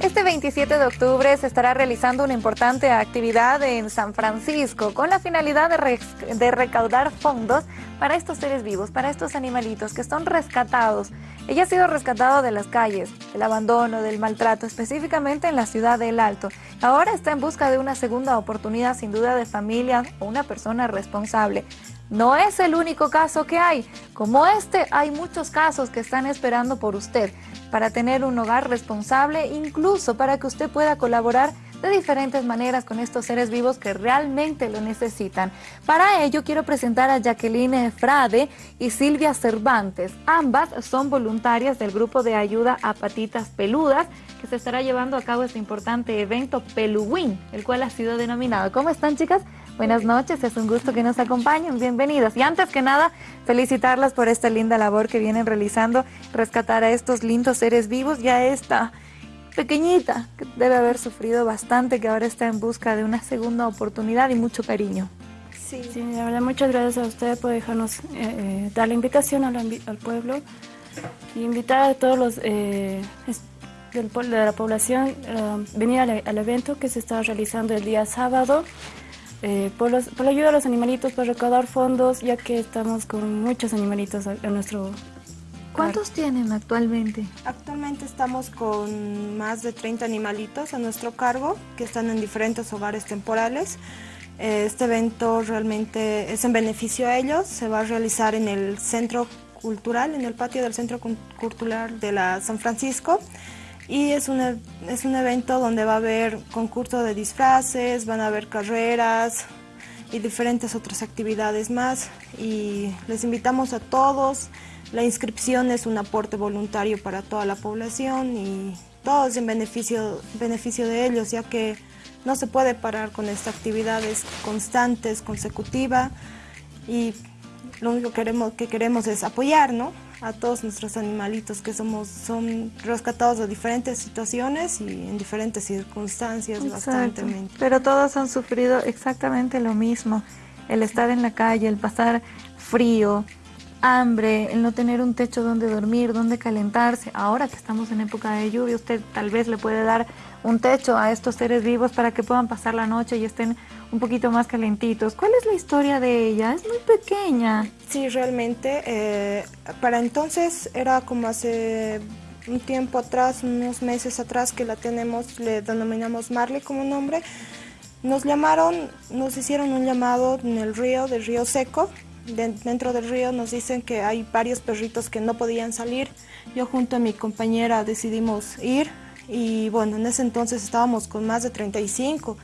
Este 27 de octubre se estará realizando una importante actividad en San Francisco con la finalidad de, recaudar fondos para estos seres vivos, para estos animalitos que son rescatados. Ella ha sido rescatado de las calles, del abandono, del maltrato, específicamente en la ciudad del Alto. Ahora está en busca de una segunda oportunidad, sin duda, de familia o una persona responsable. No es el único caso que hay. Como este, hay muchos casos que están esperando por usted para tener un hogar responsable, incluso para que usted pueda colaborar de diferentes maneras con estos seres vivos que realmente lo necesitan. Para ello quiero presentar a Jacqueline Frade y Silvia Cervantes. Ambas son voluntarias del grupo de ayuda a patitas peludas que se estará llevando a cabo este importante evento Peluwin, el cual ha sido denominado. ¿Cómo están chicas? Buenas noches, es un gusto que nos acompañen, bienvenidas. Y antes que nada, felicitarlas por esta linda labor que vienen realizando, rescatar a estos lindos seres vivos y a esta pequeñita que debe haber sufrido bastante, que ahora está en busca de una segunda oportunidad y mucho cariño. Sí, sí la verdad, muchas gracias a usted por dejarnos eh, eh, dar la invitación al, pueblo y invitar a todos los eh, de la población venir al evento que se está realizando el día sábado eh, por, la ayuda de los animalitos, para recaudar fondos, ya que estamos con muchos animalitos en nuestro... ¿Cuántos tienen actualmente? Actualmente estamos con más de 30 animalitos a nuestro cargo, que están en diferentes hogares temporales. Eh, este evento realmente es en beneficio a ellos, se va a realizar en el centro cultural, en el patio del centro cultural de la San Francisco y es un, e, es un evento donde va a haber concurso de disfraces, van a haber carreras y diferentes otras actividades más y les invitamos a todos. La inscripción es un aporte voluntario para toda la población y todo es en beneficio, beneficio de ellos ya que no se puede parar con esta actividad, es constante, es consecutiva y lo único que queremos, que queremos es apoyar, ¿no? A todos nuestros animalitos que somos son rescatados de diferentes situaciones y en diferentes circunstancias bastante. Pero todos han sufrido exactamente lo mismo, el estar en la calle, el pasar frío, hambre, el no tener un techo donde dormir, donde calentarse. Ahora que estamos en época de lluvia, usted tal vez le puede dar un techo a estos seres vivos para que puedan pasar la noche y estén un poquito más calentitos. ¿Cuál es la historia de ella? Es muy pequeña. Sí, realmente. Eh, para entonces era como hace un tiempo atrás, unos meses atrás que la tenemos, le denominamos Marley como nombre. Nos llamaron, nos hicieron un llamado en el río, del río seco. dentro del río nos dicen que hay varios perritos que no podían salir. Yo junto a mi compañera decidimos ir y bueno, en ese entonces estábamos con más de 35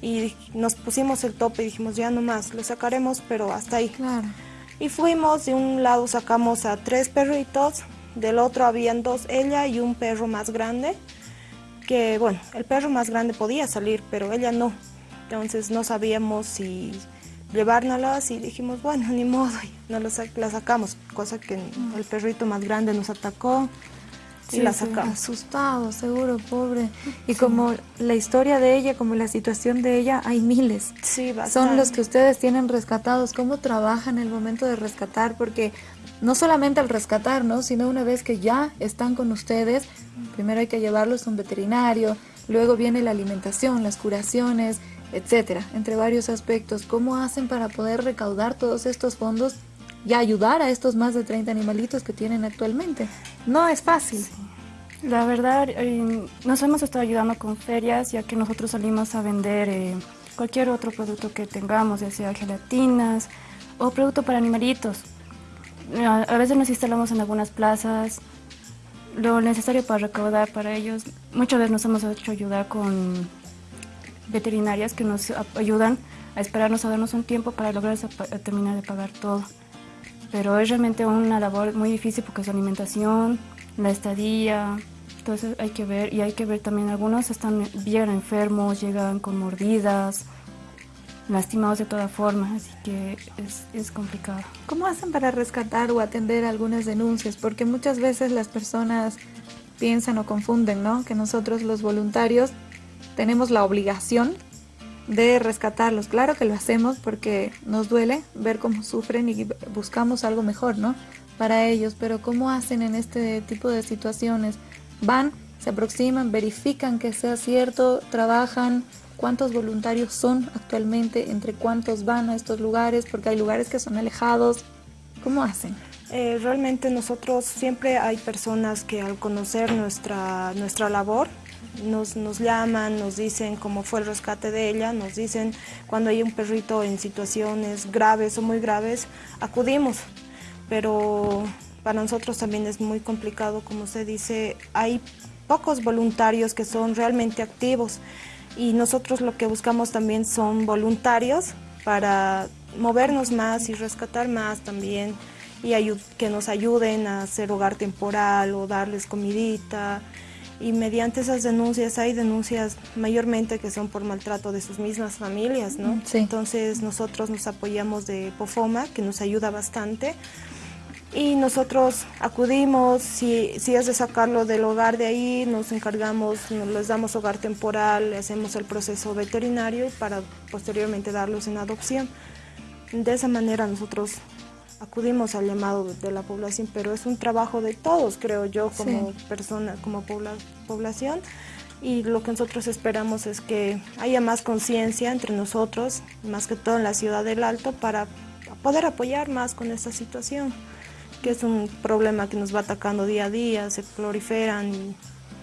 y nos pusimos el tope y dijimos ya no más, lo sacaremos pero hasta ahí. Y fuimos, de un lado sacamos a tres perritos, del otro habían dos, ella y un perro más grande, que bueno, el perro más grande podía salir, pero ella no. Entonces no sabíamos si llevárnoslas y dijimos, bueno, ni modo, no la sacamos, cosa que el perrito más grande nos atacó y la sacamos. Asustado, seguro, pobre. Y como la historia de ella, como la situación de ella, hay miles. Sí, Son los que ustedes tienen rescatados. ¿Cómo trabajan el momento de rescatar? Porque no solamente al rescatar, ¿no? Sino una vez que ya están con ustedes, primero hay que llevarlos a un veterinario, luego viene la alimentación, las curaciones, etcétera, entre varios aspectos. ¿Cómo hacen para poder recaudar todos estos fondos y ayudar a estos más de 30 animalitos que tienen actualmente. No es fácil. La verdad, eh, nos hemos estado ayudando con ferias, ya que nosotros salimos a vender eh, cualquier otro producto que tengamos, ya sea gelatinas o producto para animalitos. A veces nos instalamos en algunas plazas, lo necesario para recaudar para ellos. Muchas veces nos hemos hecho ayudar con veterinarias que nos ayudan a esperarnos a darnos un tiempo para lograr terminar de pagar todo pero es realmente una labor muy difícil porque su alimentación, la estadía, entonces hay que ver y hay que ver también algunos están bien enfermos, llegan con mordidas, lastimados de toda forma, así que es, es, complicado. ¿Cómo hacen para rescatar o atender algunas denuncias? Porque muchas veces las personas piensan o confunden, ¿no? Que nosotros los voluntarios tenemos la obligación de rescatarlos. Claro que lo hacemos porque nos duele ver cómo sufren y buscamos algo mejor, ¿no? Para ellos, pero ¿cómo hacen en este tipo de situaciones? Van, se aproximan, verifican que sea cierto, trabajan, cuántos voluntarios son actualmente, entre cuántos van a estos lugares, porque hay lugares que son alejados, ¿cómo hacen? Eh, realmente nosotros siempre hay personas que al conocer nuestra, nuestra labor nos, nos llaman, nos dicen cómo fue el rescate de ella, nos dicen cuando hay un perrito en situaciones graves o muy graves, acudimos, pero para nosotros también es muy complicado, como se dice, hay pocos voluntarios que son realmente activos. Y nosotros lo que buscamos también son voluntarios para movernos más y rescatar más también y que nos ayuden a hacer hogar temporal o darles comidita y mediante esas denuncias hay denuncias mayormente que son por maltrato de sus mismas familias, ¿no? Entonces nosotros nos apoyamos de POFOMA que nos ayuda bastante y nosotros acudimos, si, si es de sacarlo del hogar de ahí, nos encargamos, nos les damos hogar temporal, hacemos el proceso veterinario para posteriormente darlos en adopción. De esa manera nosotros acudimos al llamado de la población, pero es un trabajo de todos, creo yo, como persona, como población. Y lo que nosotros esperamos es que haya más conciencia entre nosotros, más que todo en la ciudad del Alto, para poder apoyar más con esta situación que es un problema que nos va atacando día a día, se proliferan y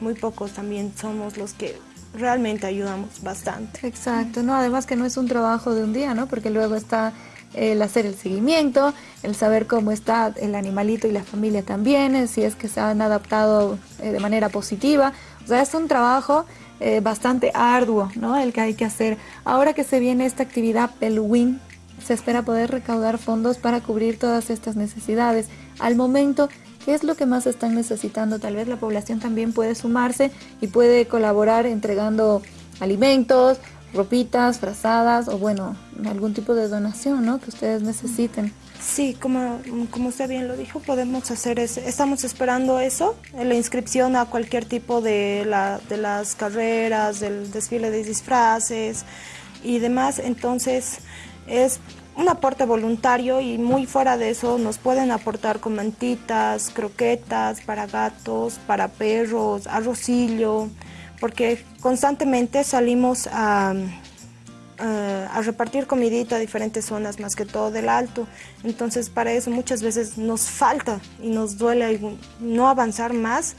muy pocos también somos los que realmente ayudamos bastante. Exacto, no, además que no es un trabajo de un día, ¿no? Porque luego está el hacer el seguimiento, el saber cómo está el animalito y la familia también, eh, si es que se han adaptado eh, de manera positiva. O sea, es un trabajo eh, bastante arduo, ¿no? El que hay que hacer. Ahora que se viene esta actividad Peluwin, se espera poder recaudar fondos para cubrir todas estas necesidades. Al momento, ¿qué es lo que más están necesitando? Tal vez la población también puede sumarse y puede colaborar entregando alimentos, ropitas, frazadas o bueno, algún tipo de donación ¿no? que ustedes necesiten. Sí, como, como usted bien lo dijo, podemos hacer eso. Estamos esperando eso, la inscripción a cualquier tipo de, la, de las carreras, del desfile de disfraces y demás. Entonces, es un aporte voluntario y muy fuera de eso nos pueden aportar con mantitas, croquetas para gatos, para perros, arrocillo, porque constantemente salimos a, a, repartir comidita a diferentes zonas, más que todo del alto. Entonces para eso muchas veces nos falta y nos duele no avanzar más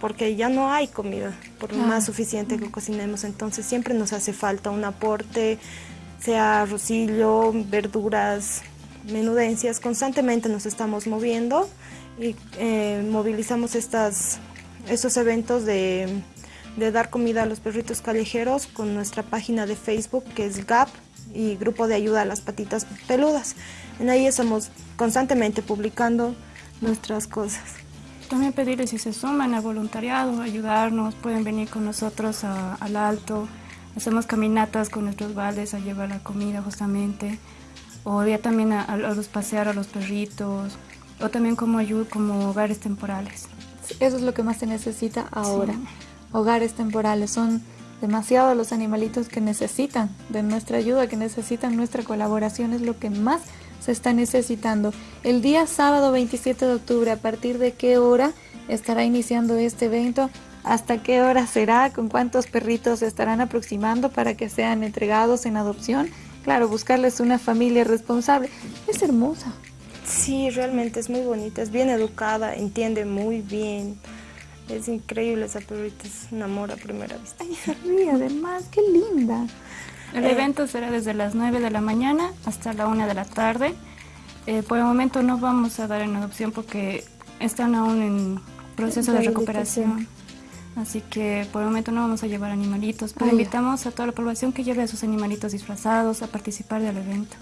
porque ya no hay comida, por más suficiente que cocinemos. Entonces siempre nos hace falta un aporte sea arrocillo, verduras, menudencias, constantemente nos estamos moviendo y eh, movilizamos estas, estos eventos de, dar comida a los perritos callejeros con nuestra página de Facebook que es GAP y Grupo de Ayuda a las Patitas Peludas. En ahí estamos constantemente publicando nuestras cosas. También pedirles si se suman al voluntariado, ayudarnos, pueden venir con nosotros al alto, Hacemos caminatas con nuestros baldes a llevar la comida justamente. O ya también a, los pasear a los perritos. O también como ayuda, como hogares temporales. Eso es lo que más se necesita ahora. Hogares temporales. Son demasiados los animalitos que necesitan de nuestra ayuda, que necesitan nuestra colaboración. Es lo que más se está necesitando. El día sábado 27 de octubre, ¿a partir de qué hora estará iniciando este evento? hasta qué hora será, con cuántos perritos se estarán aproximando para que sean entregados en adopción. Claro, buscarles una familia responsable. Es hermosa. Sí, realmente es muy bonita, es bien educada, entiende muy bien. Es increíble esa perrita, es un amor a primera vista. Ay, se ríe además, qué linda. El eh, evento será desde las 9 de la mañana hasta la 1 de la tarde. Eh, por el momento no vamos a dar en adopción porque están aún en proceso de recuperación. Así que por el momento no vamos a llevar animalitos, pero invitamos a toda la población que lleve a sus animalitos disfrazados a participar del evento.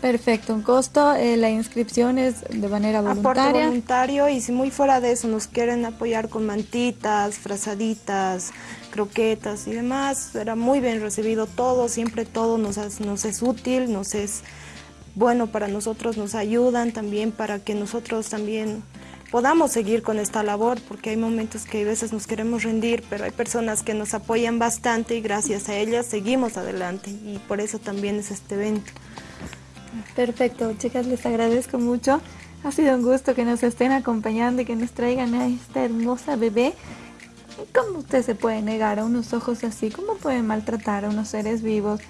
Perfecto, un costo, eh, la inscripción es de manera voluntaria. Aporte voluntario y si muy fuera de eso nos quieren apoyar con mantitas, frazaditas, croquetas y demás, será muy bien recibido todo, siempre todo nos, nos es útil, nos es bueno para nosotros, nos ayudan también para que nosotros también podamos seguir con esta labor, porque hay momentos que a veces nos queremos rendir, pero hay personas que nos apoyan bastante y gracias a ellas seguimos adelante y por eso también es este evento. Perfecto, chicas, les agradezco mucho. Ha sido un gusto que nos estén acompañando y que nos traigan a esta hermosa bebé. ¿Cómo usted se puede negar a unos ojos así? ¿Cómo puede maltratar a unos seres vivos?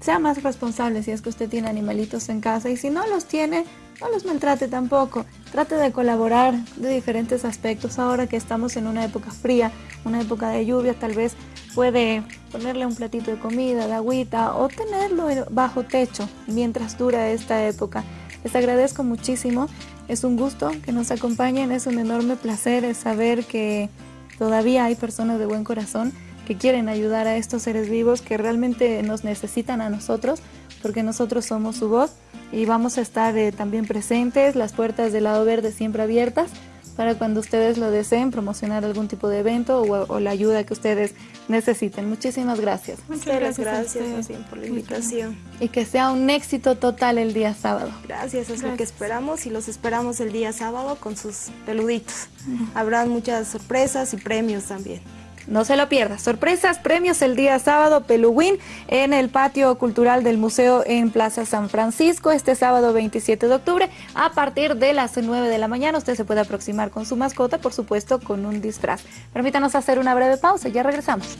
Sea más responsable si es que usted tiene animalitos en casa y si no los tiene, no los maltrate tampoco. Trate de colaborar de diferentes aspectos. Ahora que estamos en una época fría, una época de lluvia, tal vez puede ponerle un platito de comida, de agüita o tenerlo bajo techo mientras dura esta época. Les agradezco muchísimo. Es un gusto que nos acompañen. Es un enorme placer saber que todavía hay personas de buen corazón que quieren ayudar a estos seres vivos que realmente nos necesitan a nosotros porque nosotros somos su voz y vamos a estar eh, también presentes, las puertas del lado verde siempre abiertas para cuando ustedes lo deseen promocionar algún tipo de evento o, la ayuda que ustedes necesiten. Muchísimas gracias. Muchas gracias, gracias por la invitación. Y que sea un éxito total el día sábado. Gracias, es lo que esperamos y los esperamos el día sábado con sus peluditos. Habrá muchas sorpresas y premios también. No se lo pierda. Sorpresas, premios el día sábado, Peluwin, en el patio cultural del museo en Plaza San Francisco, este sábado 27 de octubre, a partir de las 9 de la mañana. Usted se puede aproximar con su mascota, por supuesto, con un disfraz. Permítanos hacer una breve pausa, ya regresamos.